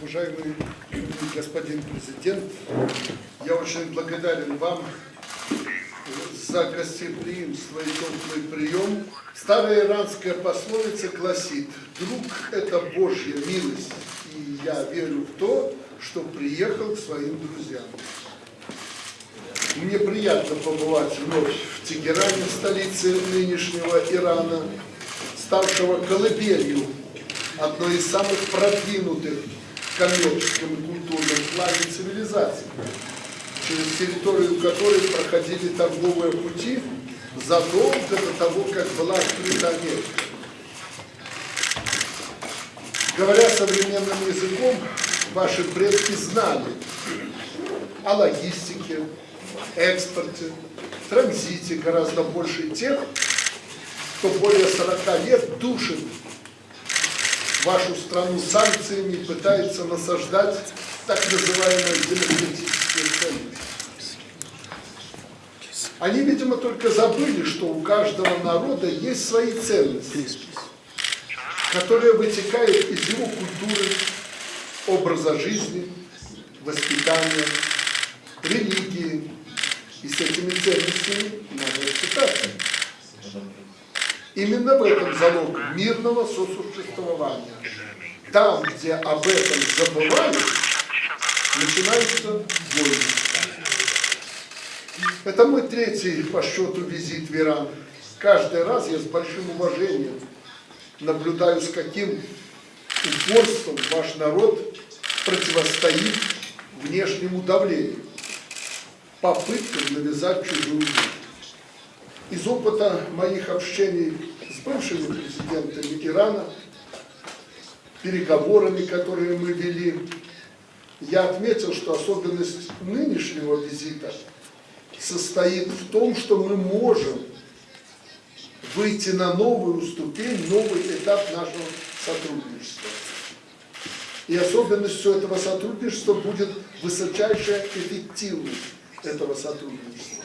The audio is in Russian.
Уважаемый господин президент, я очень благодарен вам за гостеприимство и теплый прием. Старая иранская пословица гласит, друг – это Божья милость, и я верю в то, что приехал к своим друзьям. Мне приятно побывать вновь в Тегеране, столице нынешнего Ирана, ставшего колыбелью одной из самых продвинутых в коммерческом и культурном плане цивилизаций, через территорию которой проходили торговые пути задолго до того, как была открыта Америка. Говоря современным языком, ваши предки знали о логистике, экспорте, транзите гораздо больше тех, кто более 40 лет душит вашу страну санкциями пытается насаждать так называемые демократические ценности. Они, видимо, только забыли, что у каждого народа есть свои ценности, которые вытекают из его культуры, образа жизни, воспитания, религии. И с этими ценностями надо считаться. Именно в этом залог мирного сосуществования. Там, где об этом забывают, начинаются войны. Это мой третий по счету визит в Иран. Каждый раз я с большим уважением наблюдаю, с каким упорством ваш народ противостоит внешнему давлению, попыткам навязать чужую жизнь. Из опыта моих общений с бывшими президентами Ирана, переговорами, которые мы вели, я отметил, что особенность нынешнего визита состоит в том, что мы можем выйти на новую ступень, новый этап нашего сотрудничества. И особенностью этого сотрудничества будет высочайшая эффективность этого сотрудничества.